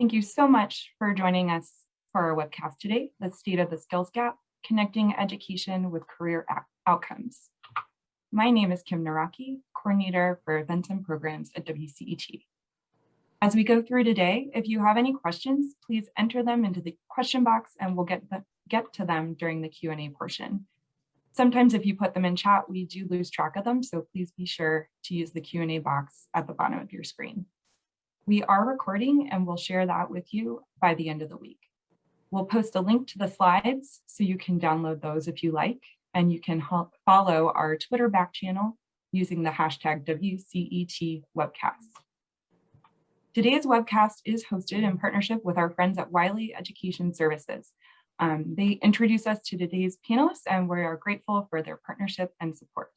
Thank you so much for joining us for our webcast today, The State of the Skills Gap, Connecting Education with Career Outcomes. My name is Kim Naraki, Coordinator for Events and Programs at WCET. As we go through today, if you have any questions, please enter them into the question box and we'll get, the, get to them during the Q&A portion. Sometimes if you put them in chat, we do lose track of them, so please be sure to use the Q&A box at the bottom of your screen. We are recording and we'll share that with you by the end of the week. We'll post a link to the slides so you can download those if you like, and you can follow our Twitter back channel using the hashtag WCET webcast. Today's webcast is hosted in partnership with our friends at Wiley Education Services. Um, they introduce us to today's panelists and we are grateful for their partnership and support.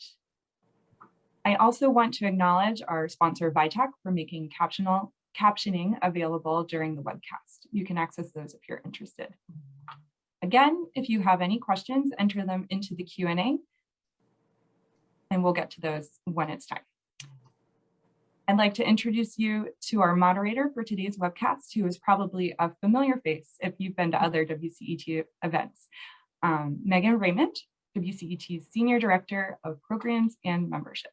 I also want to acknowledge our sponsor Vitac for making captional, captioning available during the webcast. You can access those if you're interested. Again, if you have any questions, enter them into the Q&A and we'll get to those when it's time. I'd like to introduce you to our moderator for today's webcast, who is probably a familiar face if you've been to other WCET events. Um, Megan Raymond, WCET's Senior Director of Programs and Membership.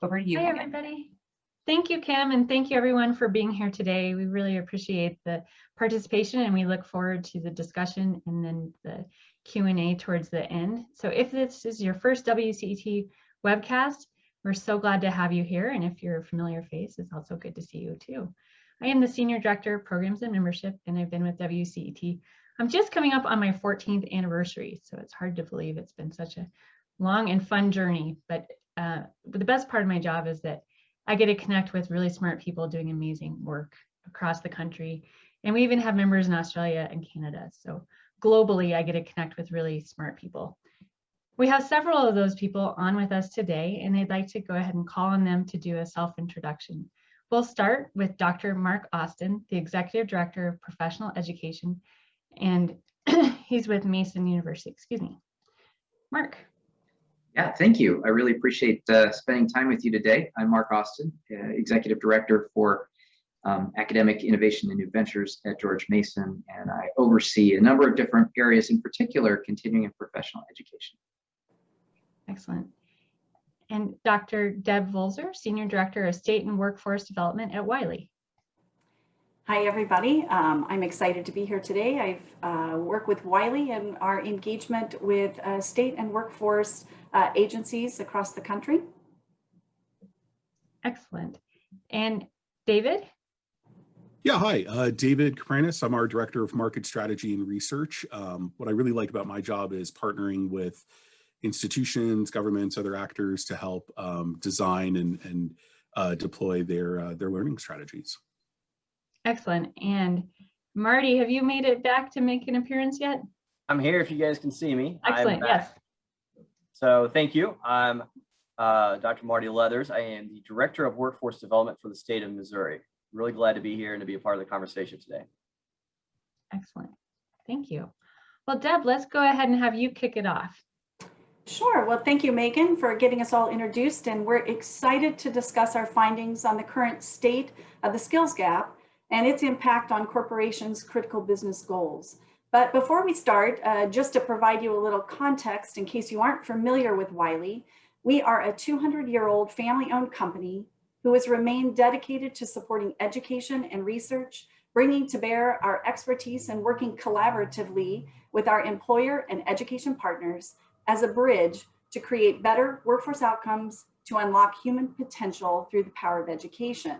Over to you, Hi, everybody. Thank you, Kim, and thank you everyone for being here today. We really appreciate the participation and we look forward to the discussion and then the Q&A towards the end. So if this is your first WCET webcast, we're so glad to have you here. And if you're a familiar face, it's also good to see you too. I am the Senior Director of Programs and Membership, and I've been with WCET. I'm just coming up on my 14th anniversary, so it's hard to believe it's been such a long and fun journey. But, uh, but the best part of my job is that I get to connect with really smart people doing amazing work across the country. And we even have members in Australia and Canada. So globally, I get to connect with really smart people. We have several of those people on with us today, and I'd like to go ahead and call on them to do a self-introduction. We'll start with Dr. Mark Austin, the Executive Director of Professional Education, and he's with Mason University, excuse me. Mark. Yeah, thank you. I really appreciate uh, spending time with you today. I'm Mark Austin, uh, Executive Director for um, Academic Innovation and New Ventures at George Mason, and I oversee a number of different areas, in particular, continuing and professional education. Excellent. And Dr. Deb Volzer, Senior Director of State and Workforce Development at Wiley. Hi, everybody. Um, I'm excited to be here today. I've uh, worked with Wiley and our engagement with uh, state and workforce uh, agencies across the country. Excellent. And David? Yeah, hi, uh, David Capranos. I'm our Director of Market Strategy and Research. Um, what I really like about my job is partnering with institutions, governments, other actors to help um, design and, and uh, deploy their, uh, their learning strategies. Excellent. And Mardy, have you made it back to make an appearance yet? I'm here if you guys can see me. Excellent, yes. So thank you. I'm uh, Dr. Mardy Leathers. I am the Director of Workforce Development for the state of Missouri. Really glad to be here and to be a part of the conversation today. Excellent. Thank you. Well, Deb, let's go ahead and have you kick it off. Sure. Well, thank you, Megan, for getting us all introduced. And we're excited to discuss our findings on the current state of the skills gap and its impact on corporations' critical business goals. But before we start, uh, just to provide you a little context in case you aren't familiar with Wiley, we are a 200-year-old family-owned company who has remained dedicated to supporting education and research, bringing to bear our expertise and working collaboratively with our employer and education partners as a bridge to create better workforce outcomes to unlock human potential through the power of education.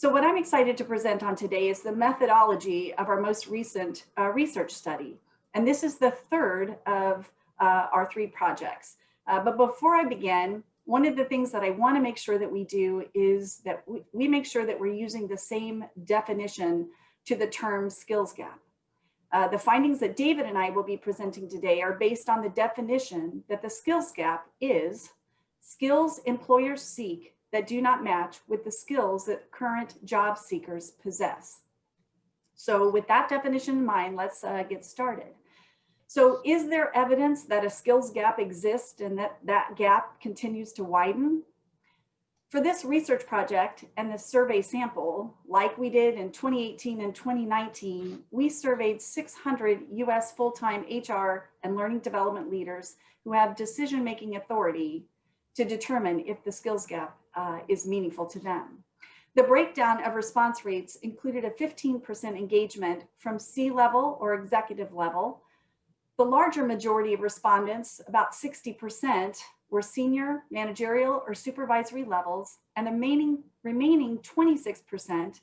So what I'm excited to present on today is the methodology of our most recent uh, research study. And this is the third of uh, our three projects. Uh, but before I begin, one of the things that I want to make sure that we do is that we, we make sure that we're using the same definition to the term skills gap. Uh, the findings that David and I will be presenting today are based on the definition that the skills gap is skills employers seek that do not match with the skills that current job seekers possess. So with that definition in mind, let's uh, get started. So is there evidence that a skills gap exists and that that gap continues to widen? For this research project and the survey sample, like we did in 2018 and 2019, we surveyed 600 US full-time HR and learning development leaders who have decision-making authority to determine if the skills gap uh, is meaningful to them. The breakdown of response rates included a 15% engagement from C-level or executive level. The larger majority of respondents, about 60%, were senior, managerial, or supervisory levels, and the remaining, remaining 26%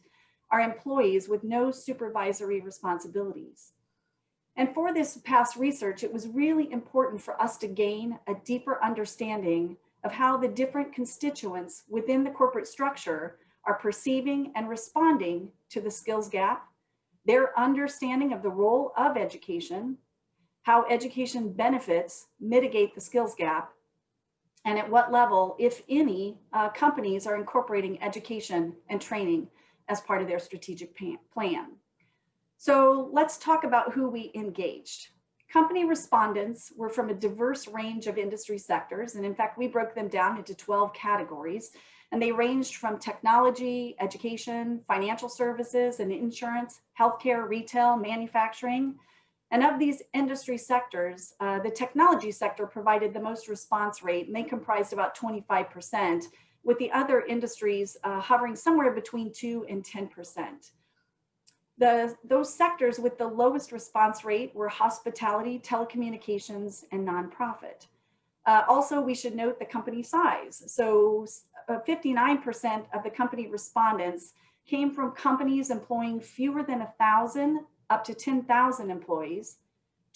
are employees with no supervisory responsibilities. And for this past research, it was really important for us to gain a deeper understanding of how the different constituents within the corporate structure are perceiving and responding to the skills gap, their understanding of the role of education, how education benefits mitigate the skills gap, and at what level, if any, uh, companies are incorporating education and training as part of their strategic plan. So let's talk about who we engaged. Company respondents were from a diverse range of industry sectors. And in fact, we broke them down into 12 categories. And they ranged from technology, education, financial services and insurance, healthcare, retail, manufacturing, and of these industry sectors, uh, the technology sector provided the most response rate and they comprised about 25%, with the other industries uh, hovering somewhere between 2 and 10%. The, those sectors with the lowest response rate were hospitality, telecommunications, and nonprofit. Uh, also, we should note the company size. So 59% uh, of the company respondents came from companies employing fewer than thousand up to 10,000 employees.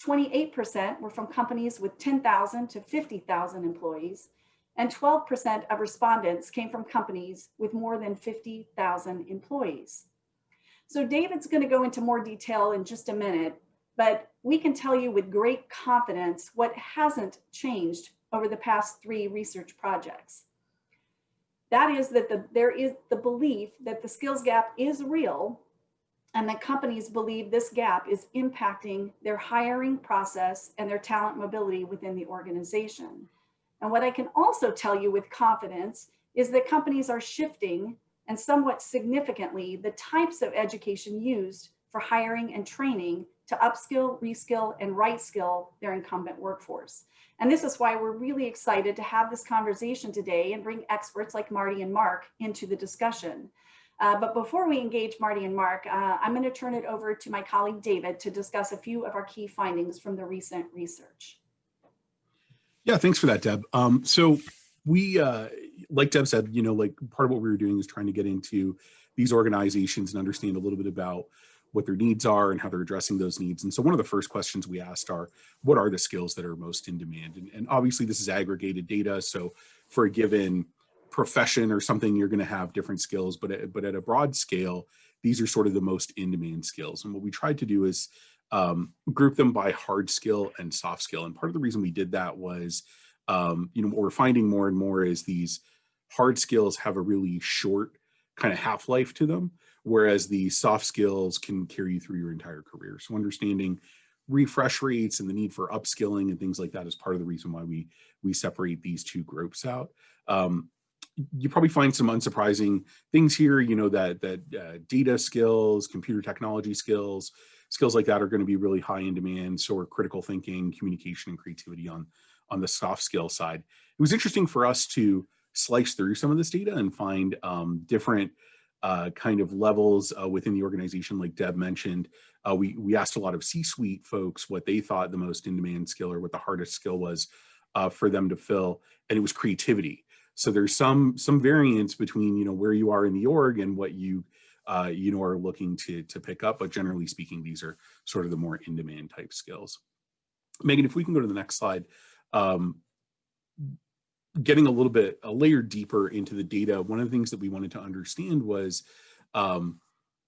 28% were from companies with 10,000 to 50,000 employees. And 12% of respondents came from companies with more than 50,000 employees. So David's gonna go into more detail in just a minute, but we can tell you with great confidence what hasn't changed over the past three research projects. That is that the, there is the belief that the skills gap is real and that companies believe this gap is impacting their hiring process and their talent mobility within the organization. And what I can also tell you with confidence is that companies are shifting and somewhat significantly the types of education used for hiring and training to upskill, reskill, and right skill their incumbent workforce. And this is why we're really excited to have this conversation today and bring experts like Mardy and Mark into the discussion. Uh, but before we engage Mardy and Mark, uh, I'm going to turn it over to my colleague David to discuss a few of our key findings from the recent research. Yeah, thanks for that, Deb. Um, so we, uh, like Deb said, you know, like part of what we were doing is trying to get into these organizations and understand a little bit about what their needs are and how they're addressing those needs. And so one of the first questions we asked are, what are the skills that are most in demand? And, and obviously this is aggregated data. So for a given profession or something, you're going to have different skills, but at, but at a broad scale, these are sort of the most in-demand skills. And what we tried to do is um, group them by hard skill and soft skill. And part of the reason we did that was, um, you know, what we're finding more and more is these hard skills have a really short kind of half-life to them, whereas the soft skills can carry you through your entire career. So understanding refresh rates and the need for upskilling and things like that is part of the reason why we we separate these two groups out. Um, you probably find some unsurprising things here, you know, that, that uh, data skills, computer technology skills, skills like that are going to be really high in demand. So are critical thinking, communication, and creativity on, on the soft skill side. It was interesting for us to slice through some of this data and find um, different uh, kind of levels uh, within the organization, like Deb mentioned. Uh, we, we asked a lot of C-suite folks what they thought the most in-demand skill or what the hardest skill was uh, for them to fill, and it was creativity. So there's some some variance between you know where you are in the org and what you uh, you know are looking to to pick up. But generally speaking, these are sort of the more in-demand type skills. Megan, if we can go to the next slide. Um, getting a little bit a layer deeper into the data, one of the things that we wanted to understand was um,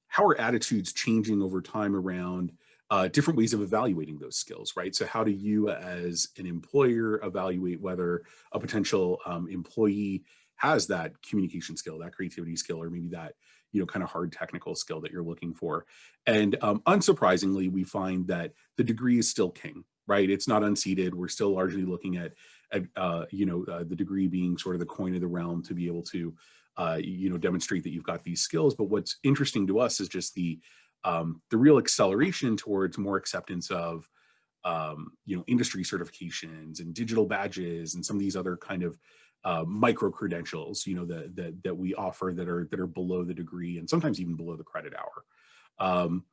how are attitudes changing over time around uh, different ways of evaluating those skills, right? So how do you as an employer evaluate whether a potential um, employee has that communication skill, that creativity skill, or maybe that, you know, kind of hard technical skill that you're looking for. And um, unsurprisingly, we find that the degree is still king, right? It's not unseated. We're still largely looking at uh, you know, uh, the degree being sort of the coin of the realm to be able to, uh, you know, demonstrate that you've got these skills. But what's interesting to us is just the, um, the real acceleration towards more acceptance of, um, you know, industry certifications and digital badges and some of these other kind of uh, micro credentials, you know, that, that, that we offer that are, that are below the degree and sometimes even below the credit hour. Um,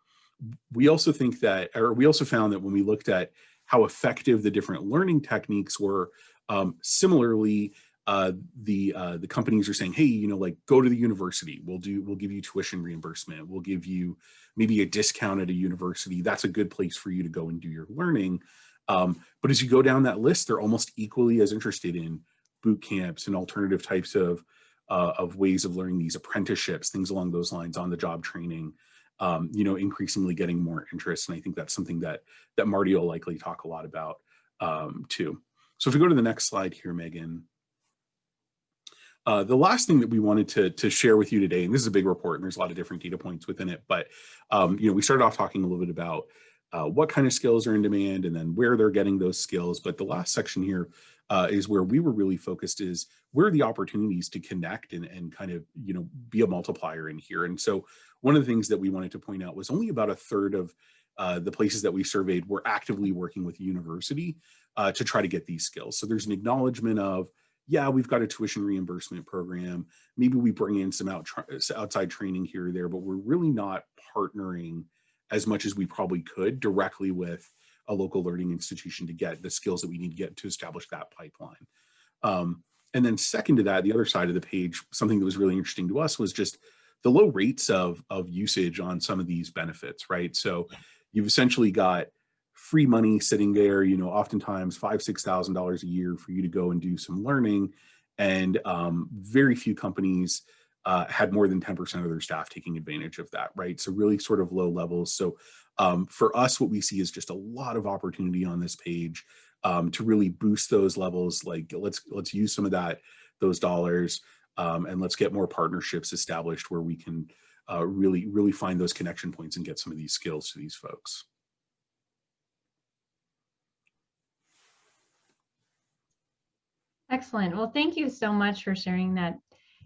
we also think that, or we also found that when we looked at how effective the different learning techniques were, um, similarly, uh, the uh, the companies are saying, hey, you know, like go to the university. We'll do, we'll give you tuition reimbursement. We'll give you maybe a discount at a university. That's a good place for you to go and do your learning. Um, but as you go down that list, they're almost equally as interested in boot camps and alternative types of uh, of ways of learning these apprenticeships, things along those lines, on the job training. Um, you know, increasingly getting more interest, and I think that's something that that Mardy will likely talk a lot about um, too. So if we go to the next slide here, Megan. Uh, the last thing that we wanted to, to share with you today, and this is a big report and there's a lot of different data points within it, but um, you know, we started off talking a little bit about uh, what kind of skills are in demand and then where they're getting those skills. But the last section here uh, is where we were really focused is where are the opportunities to connect and, and kind of, you know, be a multiplier in here. And so one of the things that we wanted to point out was only about a third of uh, the places that we surveyed were actively working with university uh, to try to get these skills. So there's an acknowledgement of, yeah, we've got a tuition reimbursement program. Maybe we bring in some out outside training here or there, but we're really not partnering as much as we probably could directly with a local learning institution to get the skills that we need to get to establish that pipeline. Um, and then second to that, the other side of the page, something that was really interesting to us was just the low rates of, of usage on some of these benefits, right? So you've essentially got free money sitting there, you know, oftentimes five, $6,000 a year for you to go and do some learning. And um, very few companies uh, had more than 10% of their staff taking advantage of that, right? So really sort of low levels. So um, for us, what we see is just a lot of opportunity on this page um, to really boost those levels. Like let's let's use some of that those dollars um, and let's get more partnerships established where we can uh, really really find those connection points and get some of these skills to these folks. Excellent. Well, thank you so much for sharing that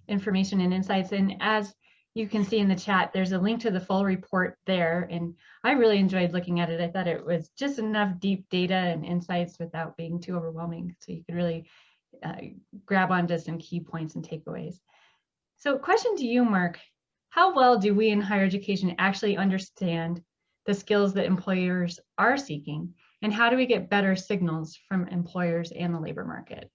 information and insights. And as you can see in the chat, there's a link to the full report there. And I really enjoyed looking at it. I thought it was just enough deep data and insights without being too overwhelming. So you could really uh, grab onto some key points and takeaways. So question to you, Mark, how well do we in higher education actually understand the skills that employers are seeking? And how do we get better signals from employers and the labor market?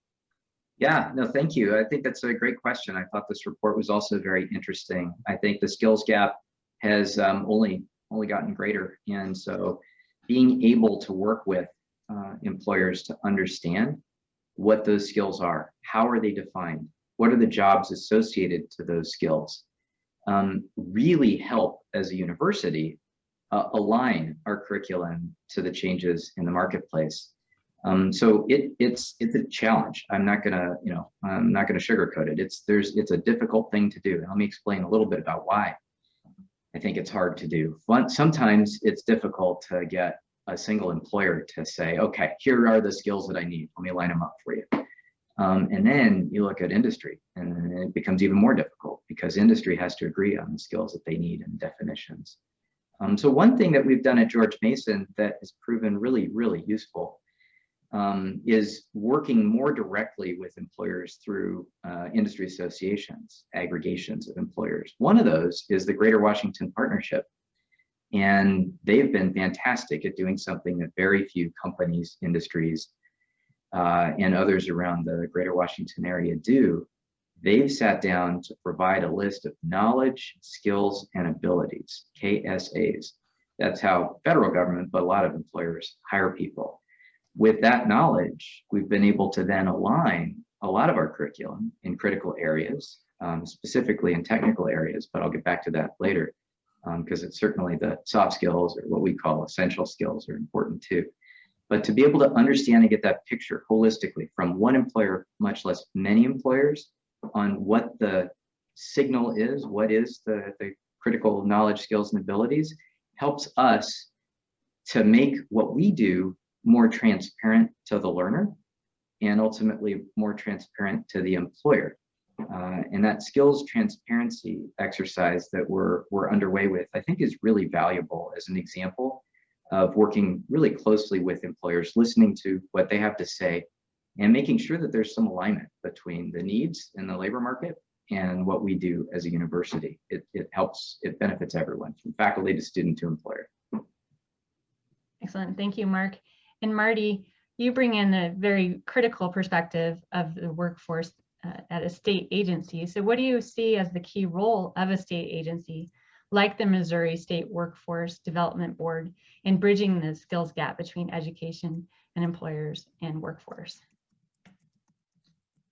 Yeah, no, thank you. I think that's a great question. I thought this report was also very interesting. I think the skills gap has um, only only gotten greater, and so being able to work with uh, employers to understand what those skills are, how are they defined, what are the jobs associated to those skills, um, really help as a university uh, align our curriculum to the changes in the marketplace. Um, so it, it's it's a challenge. I'm not gonna, you know, I'm not gonna sugarcoat it. It's there's it's a difficult thing to do. let me explain a little bit about why I think it's hard to do. Sometimes it's difficult to get a single employer to say, okay, here are the skills that I need. Let me line them up for you. Um, and then you look at industry and it becomes even more difficult because industry has to agree on the skills that they need and definitions. Um, so one thing that we've done at George Mason that has proven really, really useful um, is working more directly with employers through uh, industry associations, aggregations of employers. One of those is the Greater Washington Partnership. And they've been fantastic at doing something that very few companies, industries, uh, and others around the Greater Washington area do. They've sat down to provide a list of knowledge, skills, and abilities, KSAs. That's how federal government, but a lot of employers hire people with that knowledge, we've been able to then align a lot of our curriculum in critical areas, um, specifically in technical areas, but I'll get back to that later because um, it's certainly the soft skills or what we call essential skills are important too. But to be able to understand and get that picture holistically from one employer, much less many employers, on what the signal is, what is the, the critical knowledge, skills, and abilities, helps us to make what we do more transparent to the learner and ultimately more transparent to the employer. Uh, and that skills transparency exercise that we're, we're underway with, I think is really valuable as an example of working really closely with employers, listening to what they have to say and making sure that there's some alignment between the needs in the labor market and what we do as a university. It, it helps, it benefits everyone from faculty to student to employer. Excellent. Thank you, Mark. And Mardy, you bring in a very critical perspective of the workforce uh, at a state agency. So what do you see as the key role of a state agency like the Missouri State Workforce Development Board in bridging the skills gap between education and employers and workforce?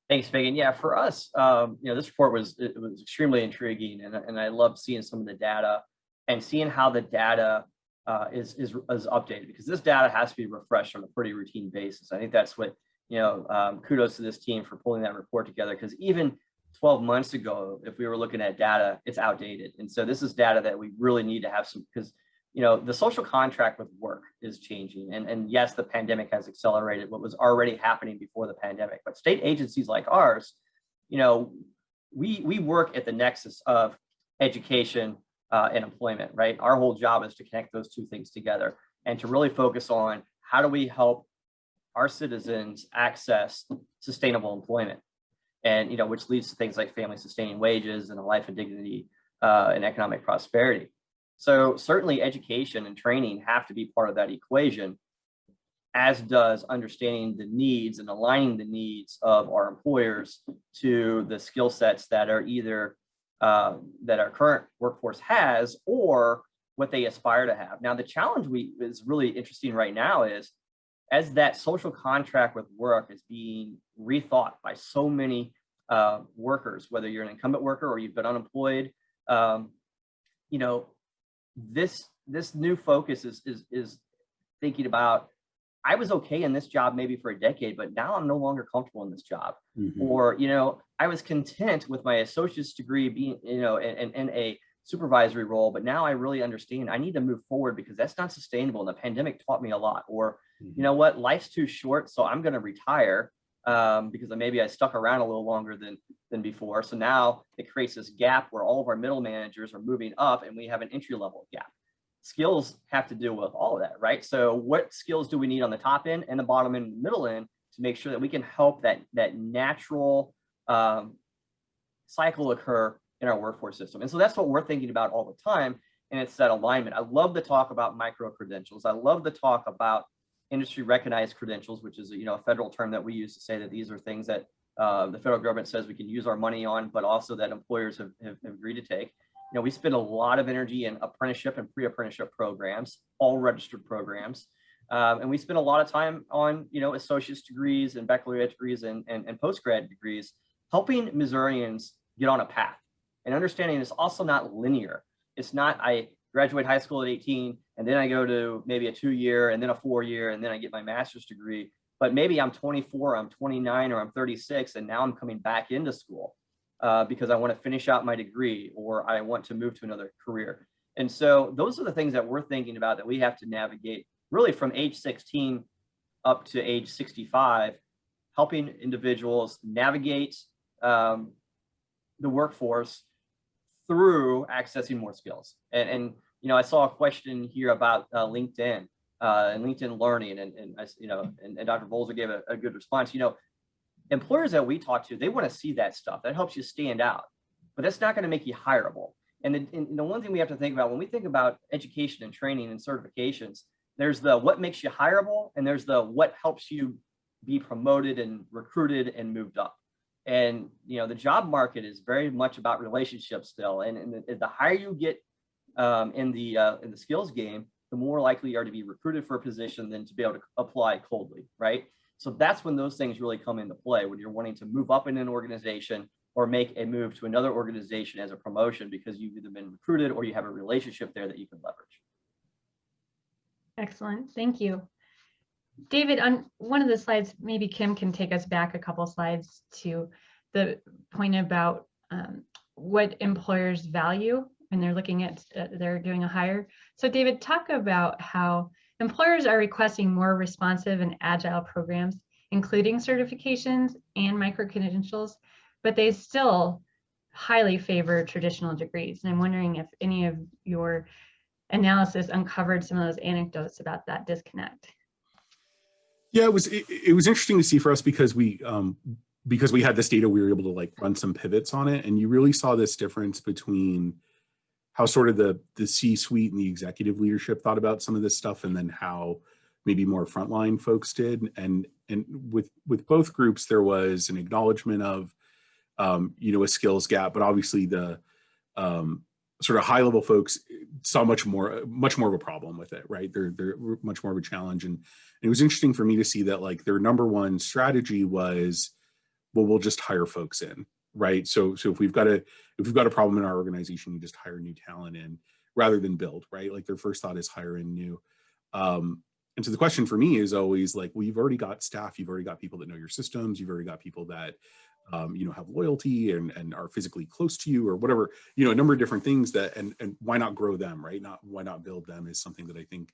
Thanks, Megan. Yeah, for us, um, you know, this report was it was extremely intriguing, and and I love seeing some of the data and seeing how the data uh, is is is updated because this data has to be refreshed on a pretty routine basis. I think that's what you know. Um, kudos to this team for pulling that report together because even 12 months ago, if we were looking at data, it's outdated, and so this is data that we really need to have some because you know, the social contract with work is changing. And, and yes, the pandemic has accelerated what was already happening before the pandemic, but state agencies like ours, you know, we, we work at the nexus of education uh, and employment, right? Our whole job is to connect those two things together and to really focus on how do we help our citizens access sustainable employment and, you know, which leads to things like family sustaining wages and a life of dignity uh, and economic prosperity. So certainly education and training have to be part of that equation, as does understanding the needs and aligning the needs of our employers to the skill sets that are either uh, that our current workforce has or what they aspire to have. Now, the challenge we is really interesting right now is as that social contract with work is being rethought by so many uh, workers, whether you're an incumbent worker or you've been unemployed, um, you know, this this new focus is is is thinking about I was okay in this job maybe for a decade, but now I'm no longer comfortable in this job. Mhm. Or, you know, I was content with my associate's degree being, you know, in, in a supervisory role, but now I really understand I need to move forward because that's not sustainable. And the pandemic taught me a lot. Or, you know what, life's too short, so I'm going to retire um, because maybe I stuck around a little longer than than before. So now it creates this gap where all of our middle managers are moving up and we have an entry level gap. Skills have to deal with all of that, right? So what skills do we need on the top end and the bottom end and middle end to make sure that we can help that, that natural um, cycle occur in our workforce system? And so that's what we're thinking about all the time. And it's that alignment. I love to talk about micro credentials. I love to talk about industry recognized credentials, which is you know a federal term that we use to say that these are things that uh, the federal government says we can use our money on, but also that employers have, have, have agreed to take. You know, we spend a lot of energy in apprenticeship and pre-apprenticeship programs, all registered programs. Um, and we spend a lot of time on, you know, associate's degrees and baccalaureate degrees and, and, and post-grad degrees, helping Missourians get on a path and understanding it's also not linear. It's not, I graduate high school at 18 and then I go to maybe a two year and then a four year and then I get my master's degree but maybe I'm 24, I'm 29, or I'm 36, and now I'm coming back into school uh, because I want to finish out my degree or I want to move to another career. And so those are the things that we're thinking about that we have to navigate really from age 16 up to age 65, helping individuals navigate um, the workforce through accessing more skills. And, and, you know, I saw a question here about uh, LinkedIn uh, and LinkedIn Learning, and, and you know, and, and Dr. Bolzer gave a, a, good response. You know, employers that we talk to, they want to see that stuff. That helps you stand out, but that's not going to make you hireable. And the, and the one thing we have to think about when we think about education and training and certifications, there's the what makes you hireable, and there's the what helps you be promoted and recruited and moved up. And you know, the job market is very much about relationships still. And, and the, the higher you get um, in the uh, in the skills game, the more likely you are to be recruited for a position than to be able to apply coldly, right? So that's when those things really come into play, when you're wanting to move up in an organization or make a move to another organization as a promotion because you've either been recruited or you have a relationship there that you can leverage. Excellent, thank you. David, on one of the slides, maybe Kim can take us back a couple slides to the point about um, what employers value when they're looking at, uh, they're doing a hire. So David, talk about how employers are requesting more responsive and agile programs including certifications and micro-credentials, but they still highly favor traditional degrees. And I'm wondering if any of your analysis uncovered some of those anecdotes about that disconnect. Yeah, it was it, it was interesting to see for us because we um because we had this data, we were able to like run some pivots on it, and you really saw this difference between how sort of the the C-suite and the executive leadership thought about some of this stuff, and then how maybe more frontline folks did. And and with with both groups, there was an acknowledgement of um, you know a skills gap, but obviously the um, sort of high level folks saw much more much more of a problem with it, right? They're they're much more of a challenge, and it was interesting for me to see that like their number one strategy was, well, we'll just hire folks in, right? So so if we've got a if we've got a problem in our organization, we just hire new talent in rather than build, right? Like their first thought is hire in new. Um, and so the question for me is always like, well, you've already got staff, you've already got people that know your systems, you've already got people that um, you know, have loyalty and, and are physically close to you or whatever, you know, a number of different things that, and, and why not grow them, right? Not, why not build them is something that I think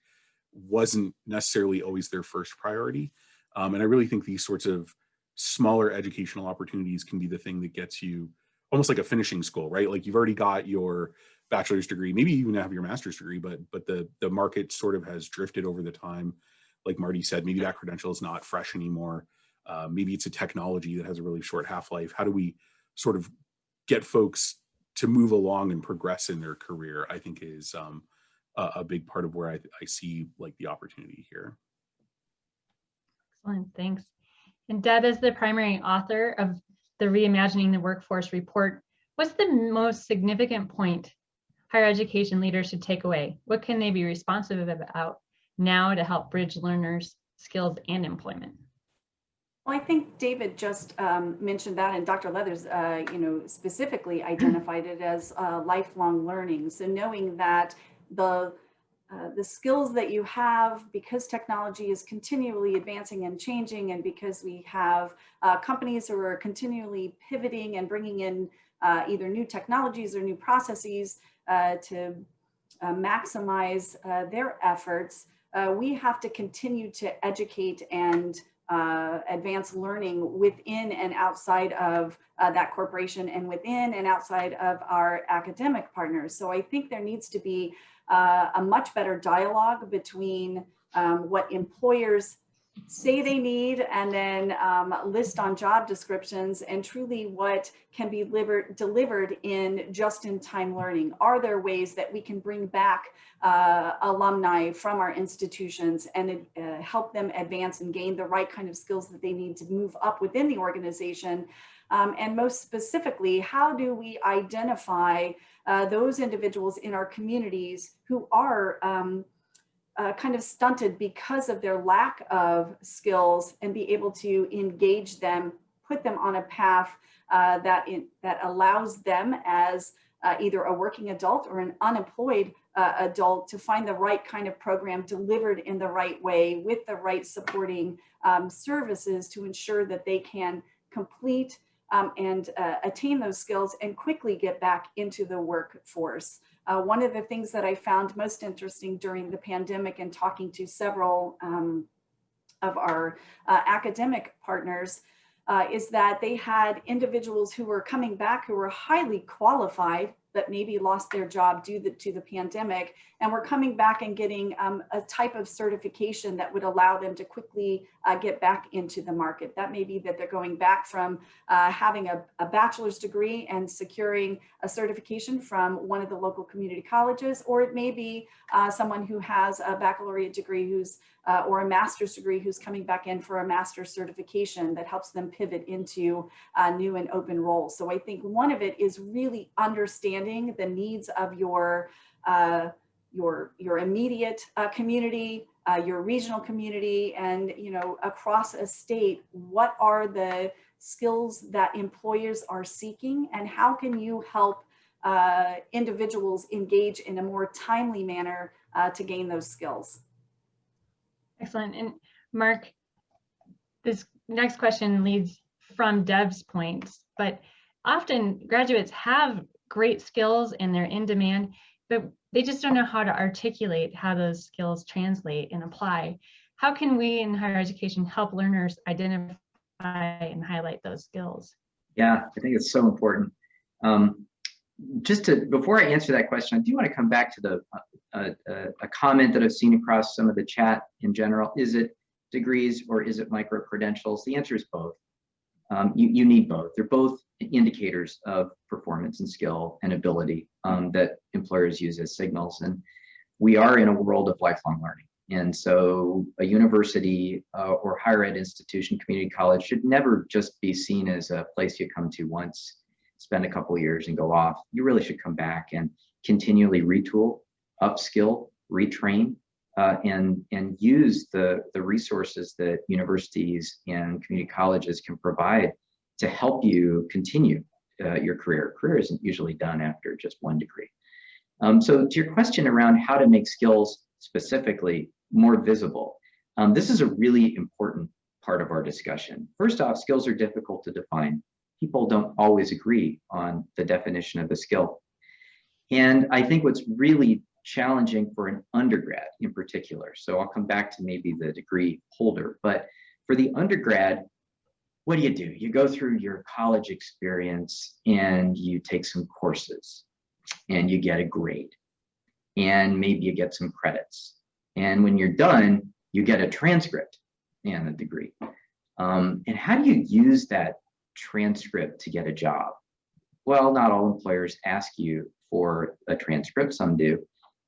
wasn't necessarily always their first priority. Um, and I really think these sorts of smaller educational opportunities can be the thing that gets you almost like a finishing school, right? Like you've already got your bachelor's degree, maybe you even have your master's degree, but but the the market sort of has drifted over the time. Like Mardy said, maybe that credential is not fresh anymore. Uh, maybe it's a technology that has a really short half-life. How do we sort of get folks to move along and progress in their career? I think is um, a, a big part of where I, I see like the opportunity here. Excellent, thanks. And Deb, as the primary author of the Reimagining the Workforce report, what's the most significant point higher education leaders should take away? What can they be responsive about now to help bridge learners' skills and employment? Well, I think David just um, mentioned that, and Dr. Leathers, uh, you know, specifically identified it as uh, lifelong learning. So knowing that the uh, the skills that you have because technology is continually advancing and changing and because we have uh, companies who are continually pivoting and bringing in uh, either new technologies or new processes uh, to uh, maximize their efforts, we have to continue to educate and advance learning within and outside of that corporation and within and outside of our academic partners. So I think there needs to be uh, a much better dialogue between um, what employers say they need and then um, list on job descriptions and truly what can be delivered, in just-in-time learning. Are there ways that we can bring back uh, alumni from our institutions and uh, help them advance and gain the right kind of skills that they need to move up within the organization? Um, and most specifically, how do we identify uh, those individuals in our communities who are um, uh, kind of stunted because of their lack of skills and be able to engage them, put them on a path uh, that, in, that allows them as uh, either a working adult or an unemployed uh, adult to find the right kind of program delivered in the right way with the right supporting um, services to ensure that they can complete um, and uh, attain those skills and quickly get back into the workforce. Uh, one of the things that I found most interesting during the pandemic and talking to several um, of our uh, academic partners uh, is that they had individuals who were coming back who were highly qualified that maybe lost their job due the, to the pandemic and we're coming back and getting um, a type of certification that would allow them to quickly uh, get back into the market. That may be that they're going back from uh, having a, a, bachelor's degree and securing a certification from one of the local community colleges, or it may be uh, someone who has a baccalaureate degree who's uh, or a master's degree who's coming back in for a master's certification that helps them pivot into uh, new and open roles. So I think one of it is really understanding the needs of your uh, your your immediate uh, community, uh, your regional community, and you know across a state, what are the skills that employers are seeking, and how can you help uh, individuals engage in a more timely manner uh, to gain those skills? Excellent. And Mark, this next question leads from Deb's points, but often graduates have great skills and they're in demand, but they just don't know how to articulate how those skills translate and apply. how can we in higher education help learners identify and highlight those skills? Yeah, I think it's so important. Um, just to, before I answer that question, I do want to come back to the, uh, uh, a comment that I've seen across some of the chat in general. Is it degrees or is it micro credentials? The answer is both. Um, you, you need both. They're both indicators of performance and skill and ability um, that employers use as signals. And we are in a world of lifelong learning. And so a university uh, or higher ed institution, community college should never just be seen as a place you come to once, spend a couple years and go off. You really should come back and continually retool, upskill, retrain, uh, and, and use the, the resources that universities and community colleges can provide to help you continue uh, your career. Career isn't usually done after just one degree. Um, so to your question around how to make skills specifically more visible, um, this is a really important part of our discussion. First off, skills are difficult to define. People don't always agree on the definition of a skill. And I think what's really challenging for an undergrad in particular, so I'll come back to maybe the degree holder, but for the undergrad, what do you do? You go through your college experience and you take some courses and you get a grade and maybe you get some credits. And when you're done, you get a transcript and a degree. Um, and how do you use that transcript to get a job? Well, not all employers ask you for a transcript, some do,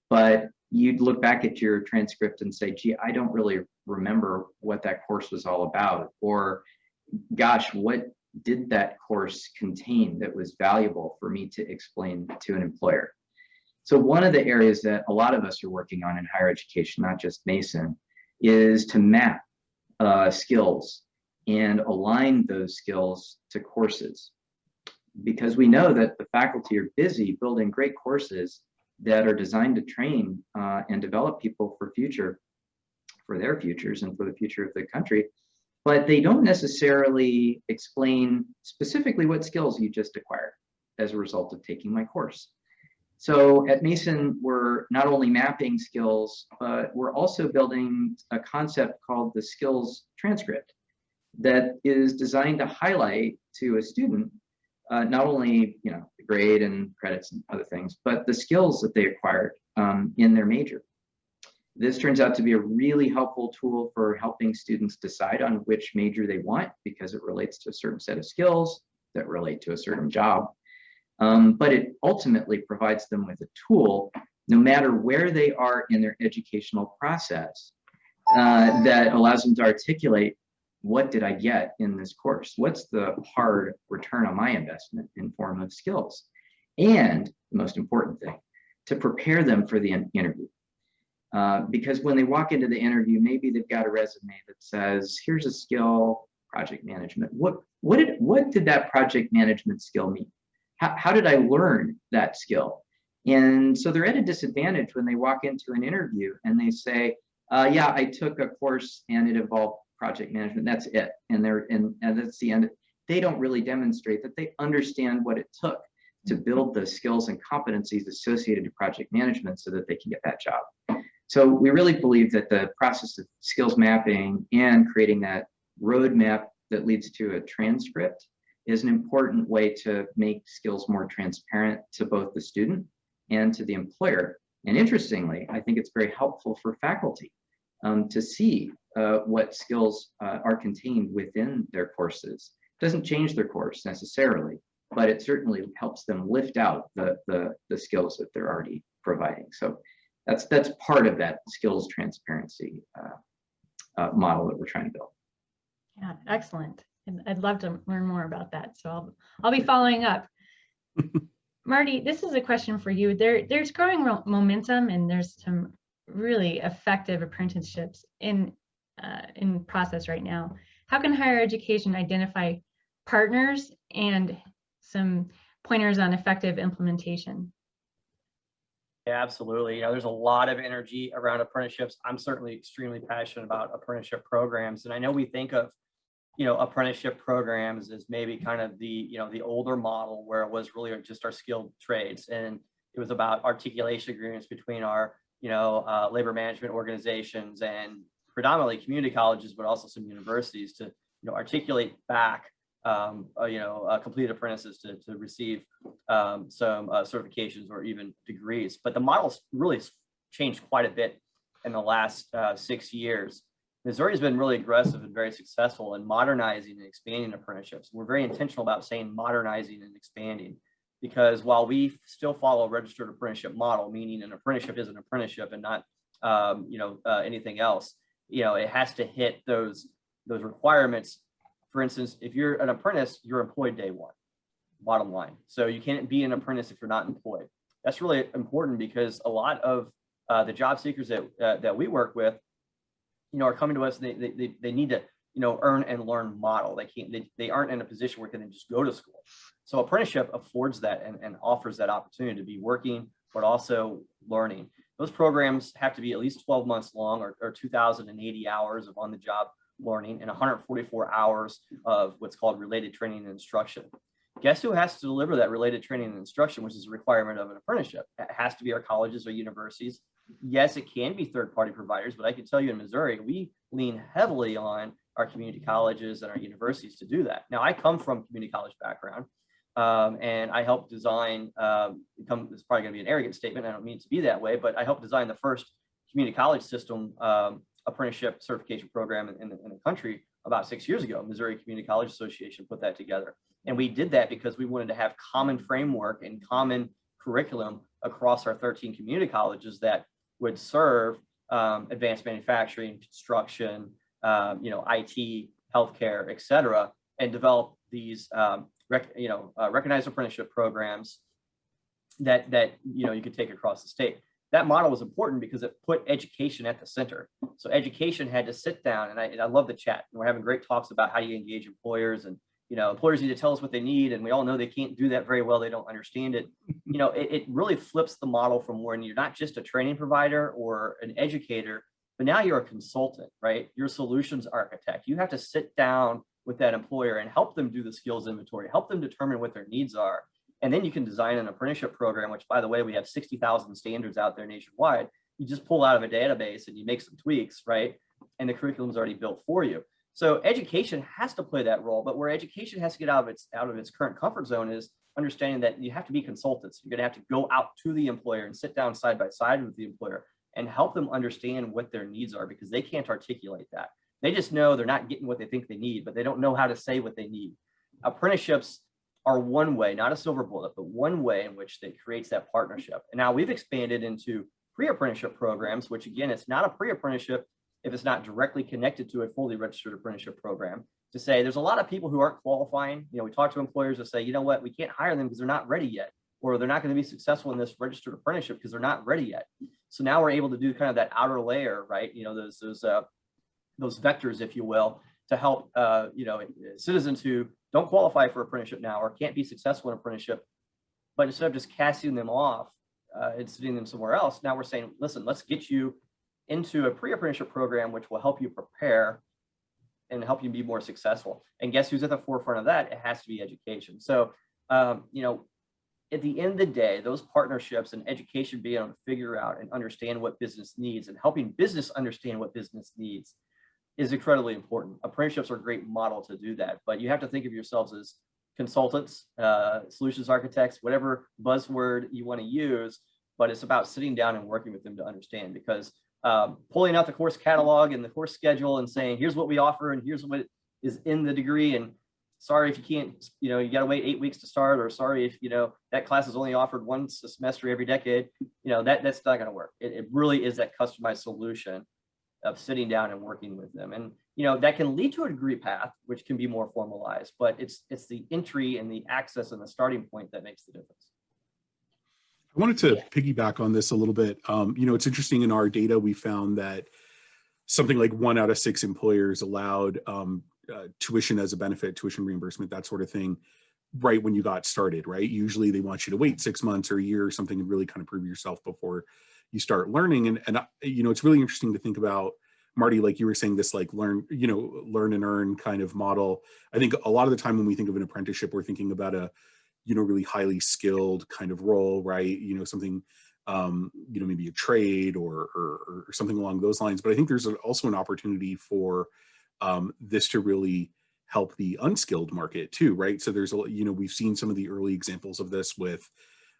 but you'd look back at your transcript and say, gee, I don't really remember what that course was all about, or gosh, what did that course contain that was valuable for me to explain to an employer? So one of the areas that a lot of us are working on in higher education, not just Mason, is to map uh, skills and align those skills to courses. Because we know that the faculty are busy building great courses that are designed to train uh, and develop people for future, for their futures and for the future of the country but they don't necessarily explain specifically what skills you just acquired as a result of taking my course. So at Mason, we're not only mapping skills, but we're also building a concept called the skills transcript that is designed to highlight to a student uh, not only you know the grade and credits and other things, but the skills that they acquired um, in their major. This turns out to be a really helpful tool for helping students decide on which major they want because it relates to a certain set of skills that relate to a certain job. Um, but it ultimately provides them with a tool, no matter where they are in their educational process, uh, that allows them to articulate what did I get in this course? What's the hard return on my investment in form of skills? And the most important thing, to prepare them for the interview. Uh, because when they walk into the interview, maybe they've got a resume that says, here's a skill, project management. What, what, did, what did that project management skill mean? How, how did I learn that skill? And so they're at a disadvantage when they walk into an interview and they say, uh, yeah, I took a course and it involved project management. That's it. And they're and, and that's the end. They don't really demonstrate that they understand what it took to build the skills and competencies associated to project management so that they can get that job. So we really believe that the process of skills mapping and creating that roadmap that leads to a transcript is an important way to make skills more transparent to both the student and to the employer. And interestingly, I think it's very helpful for faculty um, to see uh, what skills uh, are contained within their courses. It doesn't change their course necessarily, but it certainly helps them lift out the, the, the skills that they're already providing. So that's that's part of that skills transparency uh, uh, model that we're trying to build. Yeah, excellent. And I'd love to learn more about that. So I'll I'll be following up. Mardy, this is a question for you. There, there's growing momentum and there's some really effective apprenticeships in uh, in process right now. How can higher education identify partners and some pointers on effective implementation? Yeah, absolutely. You know, there's a lot of energy around apprenticeships. I'm certainly extremely passionate about apprenticeship programs. And I know we think of, you know, apprenticeship programs as maybe kind of the, you know, the older model where it was really just our skilled trades. And it was about articulation agreements between our, you know, uh, labor management organizations and predominantly community colleges, but also some universities to, you know, articulate back, um, uh, you know, uh, completed apprentices to, to receive um, some uh, certifications or even degrees. But the model's really changed quite a bit in the last uh, six years. Missouri's been really aggressive and very successful in modernizing and expanding apprenticeships. We're very intentional about saying modernizing and expanding because while we still follow a registered apprenticeship model, meaning an apprenticeship is an apprenticeship and not, um, you know, uh, anything else, you know, it has to hit those those requirements. For instance, if you're an apprentice, you're employed day one, bottom line. So you can't be an apprentice if you're not employed. That's really important because a lot of uh, the job seekers that uh, that we work with, you know, are coming to us. They, they they need to you know earn and learn model. They can't. They, they aren't in a position where they can just go to school. So apprenticeship affords that and, and offers that opportunity to be working, but also learning. Those programs have to be at least 12 months long or, or 2,080 hours of on-the-job learning and 144 hours of what's called related training and instruction. Guess who has to deliver that related training and instruction, which is a requirement of an apprenticeship? It has to be our colleges or universities. Yes, it can be third-party providers, but I can tell you in Missouri, we lean heavily on our community colleges and our universities to do that. Now, I come from community college background. Um, and I helped design, um, come, it's probably gonna be an arrogant statement, I don't mean to be that way, but I helped design the first community college system um, apprenticeship certification program in, in, the, in the country about six years ago. Missouri Community College Association put that together. And we did that because we wanted to have common framework and common curriculum across our 13 community colleges that would serve um, advanced manufacturing, construction, um, you know, IT, healthcare, et cetera, and develop these um, you know, uh, recognized apprenticeship programs that, that, you know, you could take across the state. That model was important because it put education at the center. So education had to sit down and I, and I love the chat. And we're having great talks about how you engage employers and, you know, employers need to tell us what they need. And we all know they can't do that very well. They don't understand it. You know, it, it really flips the model from when you're not just a training provider or an educator, but now you're a consultant, right? You're a solutions architect. You have to sit down with that employer and help them do the skills inventory, help them determine what their needs are. And then you can design an apprenticeship program, which by the way, we have 60,000 standards out there nationwide. You just pull out of a database and you make some tweaks, right? And the curriculum is already built for you. So education has to play that role, but where education has to get out of its out of its current comfort zone is understanding that you have to be consultants. You're gonna have to go out to the employer and sit down side by side with the employer and help them understand what their needs are because they can't articulate that. They just know they're not getting what they think they need, but they don't know how to say what they need. Apprenticeships are one way, not a silver bullet, but one way in which they creates that partnership. And now we've expanded into pre-apprenticeship programs, which again, it's not a pre-apprenticeship if it's not directly connected to a fully registered apprenticeship program to say there's a lot of people who aren't qualifying. You know, we talk to employers that say, you know what, we can't hire them because they're not ready yet, or they're not going to be successful in this registered apprenticeship because they're not ready yet. So now we're able to do kind of that outer layer, right? You know, those those uh, those vectors, if you will, to help uh, you know citizens who don't qualify for apprenticeship now or can't be successful in apprenticeship, but instead of just casting them off uh, and sending them somewhere else, now we're saying, listen, let's get you into a pre-apprenticeship program which will help you prepare and help you be more successful. And guess who's at the forefront of that? It has to be education. So, um, you know, at the end of the day, those partnerships and education being able to figure out and understand what business needs and helping business understand what business needs is incredibly important. Apprenticeships are a great model to do that, but you have to think of yourselves as consultants, uh, solutions architects, whatever buzzword you want to use, but it's about sitting down and working with them to understand because um, pulling out the course catalog and the course schedule and saying, here's what we offer and here's what is in the degree. And sorry if you can't, you know, you got to wait eight weeks to start, or sorry if, you know, that class is only offered once a semester every decade, you know, that that's not going to work. It, it really is that customized solution of sitting down and working with them. And, you know, that can lead to a degree path, which can be more formalized, but it's, it's the entry and the access and the starting point that makes the difference. I wanted to piggyback on this a little bit. Um, you know, it's interesting in our data, we found that something like one out of six employers allowed um, uh, tuition as a benefit, tuition reimbursement, that sort of thing, right when you got started, right? Usually they want you to wait six months or a year or something and really kind of prove yourself before you start learning. And, and you know, it's really interesting to think about, Mardy, like you were saying, this like learn, you know, learn and earn kind of model. I think a lot of the time when we think of an apprenticeship, we're thinking about a, you know, really highly skilled kind of role, right? You know, something um, you know, maybe a trade or, or, or something along those lines. But I think there's also an opportunity for um, this to really help the unskilled market too, right? So there's, a you know, we've seen some of the early examples of this with,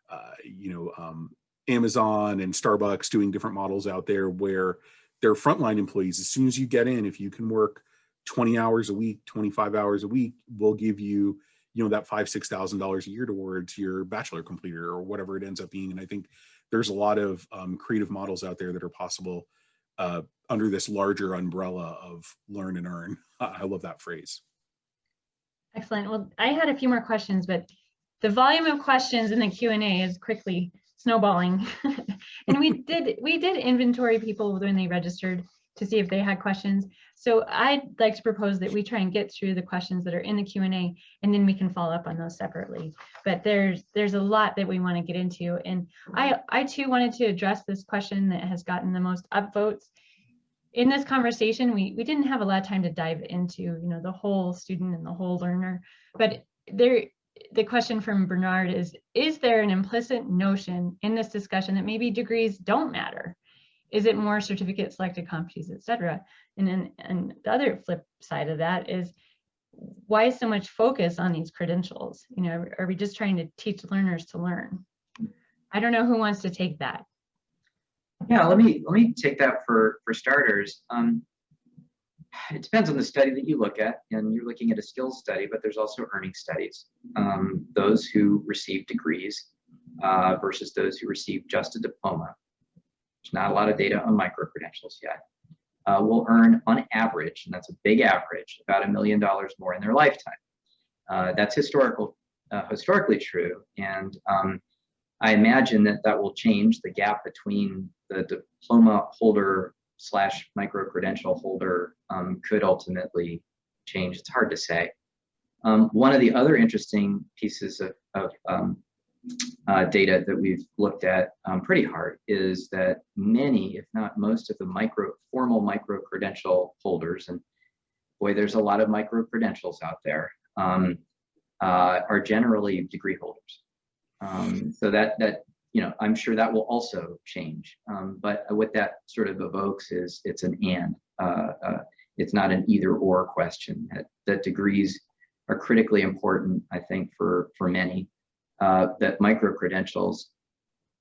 uh, you know, um, Amazon and Starbucks doing different models out there where their frontline employees, as soon as you get in, if you can work 20 hours a week, 25 hours a week, we'll give you, you know, that five, six thousand dollars a year towards your bachelor completer or whatever it ends up being. And I think there's a lot of um, creative models out there that are possible uh, under this larger umbrella of learn and earn. I love that phrase. Excellent. Well, I had a few more questions, but the volume of questions in the Q and A is quickly snowballing. and we did we did inventory people when they registered to see if they had questions. So I'd like to propose that we try and get through the questions that are in the Q and A, and then we can follow up on those separately. But there's there's a lot that we want to get into, and I I too wanted to address this question that has gotten the most upvotes. In this conversation, we we didn't have a lot of time to dive into you know the whole student and the whole learner, but there the question from Bernard is, is there an implicit notion in this discussion that maybe degrees don't matter? Is it more certificate selected competencies, et cetera? And then and the other flip side of that is why so much focus on these credentials? You know, are, we just trying to teach learners to learn? I don't know who wants to take that. Yeah, let me let me take that for for starters. Um, it depends on the study that you look at, and you're looking at a skills study, but there's also earning studies. Um, those who receive degrees uh, versus those who receive just a diploma. There's not a lot of data on micro credentials yet. Uh, will earn on average, and that's a big average, about a million dollars more in their lifetime. Uh, that's historical, uh, historically true, and um, I imagine that that will change the gap between the diploma holder slash micro credential holder um, could ultimately change. It's hard to say. Um, one of the other interesting pieces of, of um, uh, data that we've looked at um, pretty hard is that many, if not most of the micro formal micro credential holders, and boy, there's a lot of micro credentials out there, um, uh, are generally degree holders. Um, so that that you know, I'm sure that will also change. Um, but what that sort of evokes is it's an and. Uh, uh, it's not an either or question. That, that, degrees are critically important, I think, for for many. Uh, that micro credentials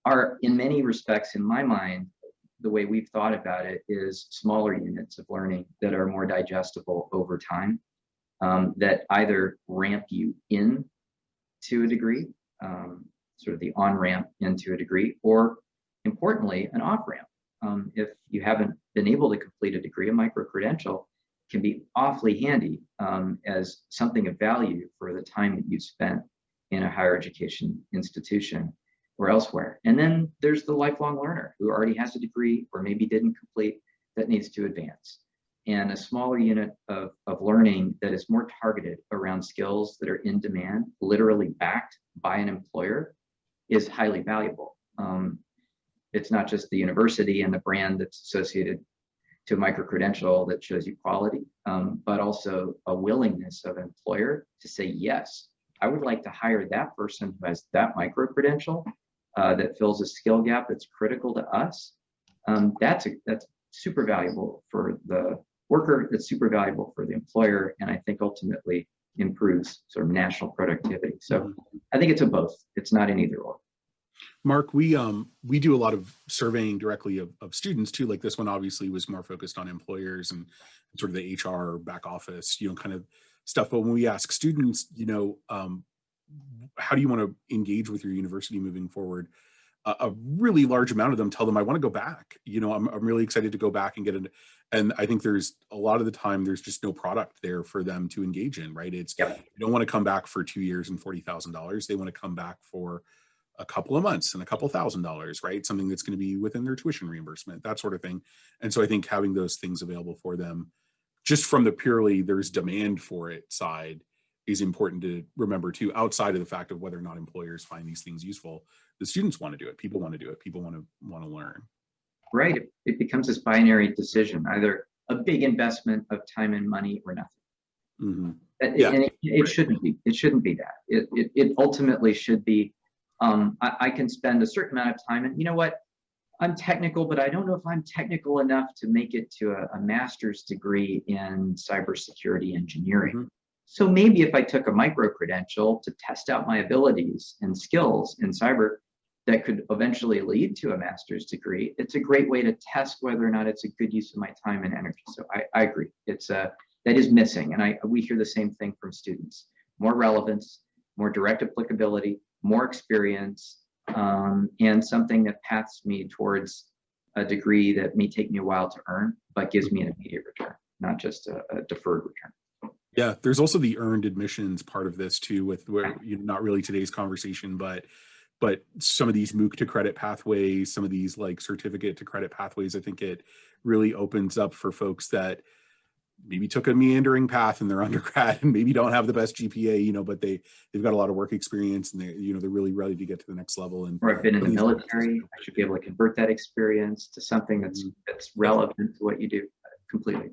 are, in many respects, in my mind, the way we've thought about it is smaller units of learning that are more digestible over time. Um, that either ramp you in to a degree, um, sort of the on-ramp into a degree, or importantly, an off-ramp. Um, if you haven't been able to complete a degree, a micro-credential can be awfully handy um, as something of value for the time that you spent in a higher education institution or elsewhere. And then there's the lifelong learner who already has a degree or maybe didn't complete that needs to advance. And a smaller unit of, of learning that is more targeted around skills that are in demand, literally backed by an employer, is highly valuable. Um, it's not just the university and the brand that's associated to a micro credential that shows you quality, um, but also a willingness of an employer to say, yes, I would like to hire that person who has that micro credential uh, that fills a skill gap that's critical to us. Um, that's a, that's super valuable for the worker. It's super valuable for the employer, and I think ultimately improves sort of national productivity. So Mhm. I think it's a both. It's not an either or. Mark, we um we do a lot of surveying directly of, of students too. Like this one obviously was more focused on employers and sort of the HR back office, you know, kind of stuff. But when we ask students, you know, um, how do you want to engage with your university moving forward? A, a really large amount of them tell them, I want to go back. You know, I'm, I'm really excited to go back and get it. And I think there's a lot of the time there's just no product there for them to engage in, right? It's Yep. you don't want to come back for two years and forty thousand dollars. They want to come back for a couple of months and a couple thousand dollars, right? Something that's going to be within their tuition reimbursement, that sort of thing. And so I think having those things available for them, just from the purely there's demand for it side, is important to remember too, outside of the fact of whether or not employers find these things useful. The students want to do it. People want to do it. People want to want to learn. Right. It, it becomes this binary decision, either a big investment of time and money or nothing. Mhm. And Yeah. and it, it shouldn't be. It shouldn't be that. It, it, it ultimately should be Um, I, I can spend a certain amount of time and you know what? I'm technical, but I don't know if I'm technical enough to make it to a, a master's degree in cybersecurity engineering. Mhm. So maybe if I took a micro credential to test out my abilities and skills in cyber, that could eventually lead to a master's degree. It's a great way to test whether or not it's a good use of my time and energy. So I, I agree. It's a that is missing, and I we hear the same thing from students: more relevance, more direct applicability, more experience, um, and something that paths me towards a degree that may take me a while to earn, but gives me an immediate return, not just a, a deferred return. Yeah, there's also the earned admissions part of this too, with where you know, not really today's conversation, but but some of these MOOC to credit pathways, some of these like certificate to credit pathways, I think it really opens up for folks that maybe took a meandering path in their undergrad and maybe don't have the best GPA, you know, but they they've got a lot of work experience and they you know they're really ready to get to the next level. And Or I've been in the military, I should be able to convert that experience to something that's mm-hmm. that's relevant to what you do. Uh, completely.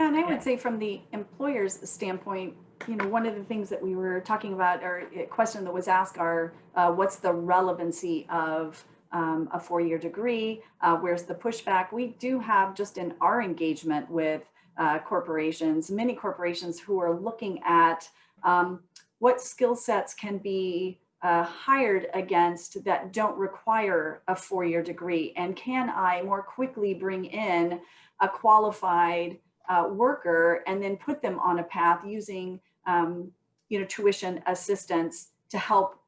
And I would say from the employer's standpoint, you know, one of the things that we were talking about or a question that was asked are, uh, what's the relevancy of um, a four-year degree? Uh, where's the pushback? We do have just in our engagement with uh, corporations, many corporations who are looking at um, what skill sets can be uh, hired against that don't require a four-year degree? And can I more quickly bring in a qualified uh, worker and then put them on a path using um, you know tuition assistance to help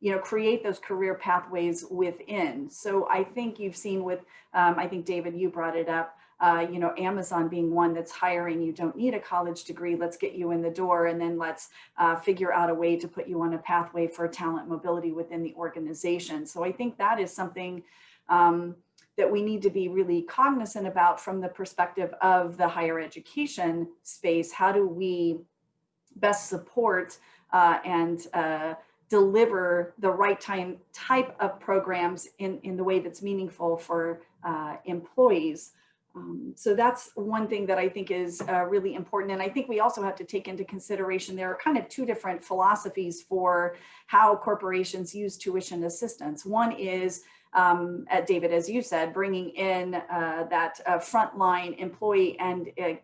you know create those career pathways within so i think you've seen with um, i think david you brought it up uh, you know amazon being one that's hiring you don't need a college degree let's get you in the door and then let's uh, figure out a way to put you on a pathway for talent mobility within the organization so i think that is something um, that we need to be really cognizant about from the perspective of the higher education space. How do we best support uh, and uh, deliver the right time type of programs in, in the way that's meaningful for uh, employees? Um, so that's one thing that I think is uh, really important. And I think we also have to take into consideration there are kind of two different philosophies for how corporations use tuition assistance. One is um, at David, as you said, bringing in uh, that uh, frontline employee and uh,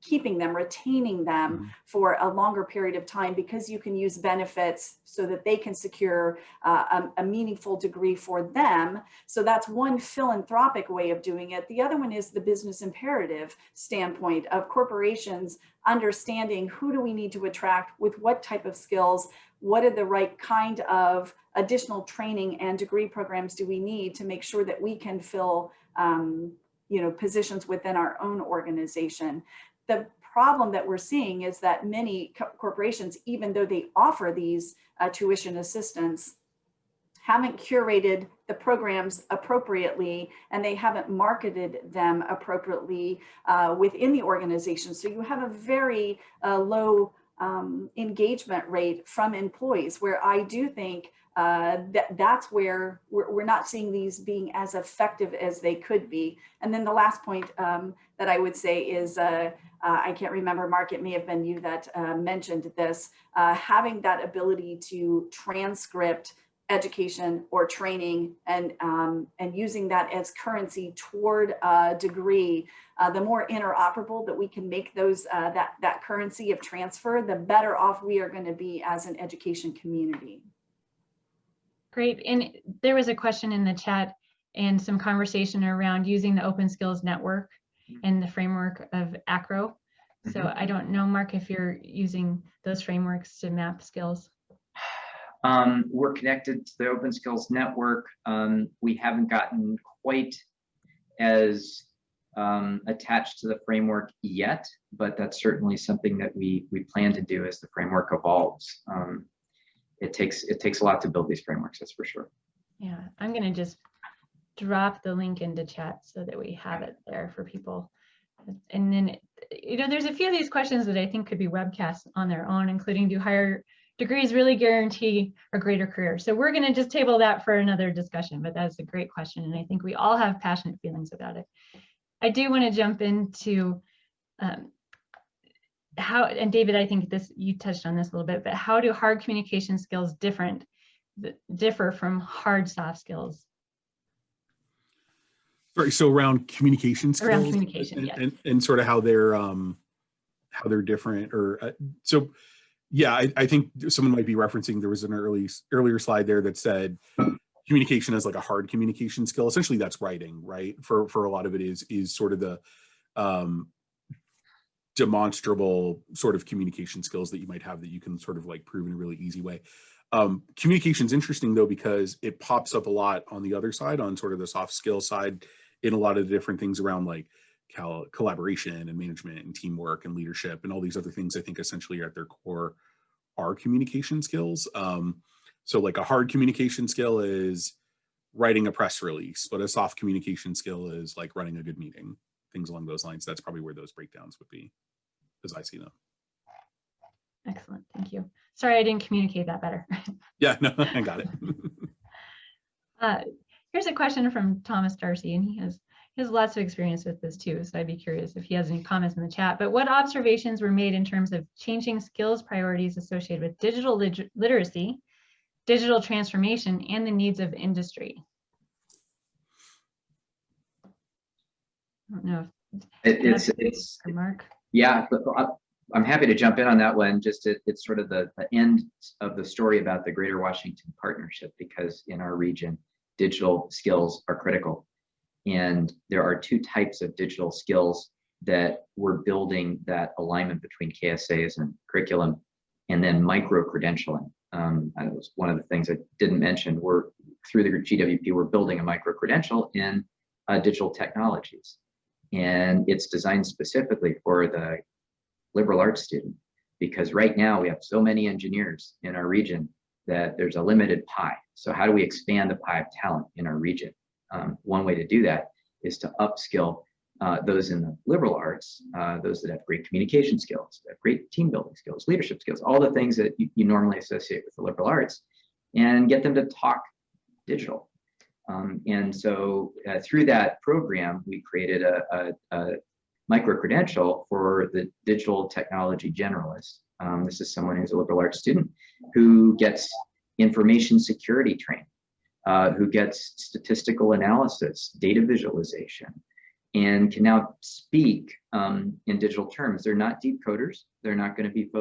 keeping them, retaining them Mhm. for a longer period of time because you can use benefits so that they can secure uh, a, a meaningful degree for them. So that's one philanthropic way of doing it. The other one is the business imperative standpoint of corporations understanding who do we need to attract with what type of skills, what are the right kind of additional training and degree programs do we need to make sure that we can fill um, you know positions within our own organization the problem that we're seeing is that many co- corporations even though they offer these uh, tuition assistance haven't curated the programs appropriately and they haven't marketed them appropriately uh, within the organization. So you have a very uh, low um, engagement rate from employees where i do think uh, that that's where we're, we're not seeing these being as effective as they could be. And then the last point um, that I would say is, uh, uh, I can't remember, Mark, it may have been you that uh, mentioned this, uh, having that ability to transcript education or training and um, and using that as currency toward a degree uh, the more interoperable that we can make those that that currency of transfer the better off we are going to be as an education community Great. And there was a question in the chat and some conversation around using the Open Skills Network and the framework of ACRO. So Mhm. I don't know, Mark, if you're using those frameworks to map skills. Um, we're connected to the Open Skills Network. Um, we haven't gotten quite as um, attached to the framework yet, but that's certainly something that we we plan to do as the framework evolves. Um, it takes it takes a lot to build these frameworks, that's for sure. Yeah, I'm gonna just drop the link into chat so that we have it there for people. And then, you know, there's a few of these questions that I think could be webcasts on their own, including do higher degrees really guarantee a greater career? So we're gonna just table that for another discussion, but that's a great question. And I think we all have passionate feelings about it. I do wanna jump into um, how, and David, I think this, you touched on this a little bit, but how do hard communication skills different differ from hard soft skills? Sorry, so around communication skills? Around communication, and- yes. And, and sort of how they're, um, how they're different or, uh, so, yeah, I, I think someone might be referencing, there was an early, earlier slide there that said communication is like a hard communication skill. Essentially that's writing, right? For, for a lot of it is, is sort of the, um, demonstrable sort of communication skills that you might have that you can sort of like prove in a really easy way. Um, communication's interesting though, because it pops up a lot on the other side, on sort of the soft skill side, in a lot of the different things around like collaboration and management and teamwork and leadership and all these other things I think essentially at their core are communication skills. Um, so like a hard communication skill is writing a press release, but a soft communication skill is like running a good meeting, things along those lines. That's probably where those breakdowns would be, as I see them. Excellent, thank you. Sorry, I didn't communicate that better. Yeah, no, I got it. Uh, Here's a question from Thomas Darcy, and he has, he has lots of experience with this too, so I'd be curious if he has any comments in the chat. But what observations were made in terms of changing skills priorities associated with digital lit- literacy, digital transformation, and the needs of industry? It- It's, it's, Mark? Yeah, I'm happy to jump in on that one. Just it, it's sort of the, the end of the story about the Greater Washington Partnership because in our region, digital skills are critical. And there are two types of digital skills that we're building that alignment between KSAs and curriculum and then micro credentialing. Um, that was one of the things I didn't mention. We're through the GWP, we're building a micro credential in uh, digital technologies. And it's designed specifically for the liberal arts student because right now we have so many engineers in our region that there's a limited pie. So how do we expand the pie of talent in our region? Um, one way to do that is to upskill uh, those in the liberal arts, uh, those that have great communication skills, that have great team building skills, leadership skills, all the things that you, you normally associate with the liberal arts, and get them to talk digital. Um, and so uh, through that program, we created a, a, a micro credential for the digital technology generalist. Um, this is someone who's a liberal arts student who gets information security training, uh, who gets statistical analysis, data visualization, and can now speak um, in digital terms. They're not deep coders. They're not going to be folks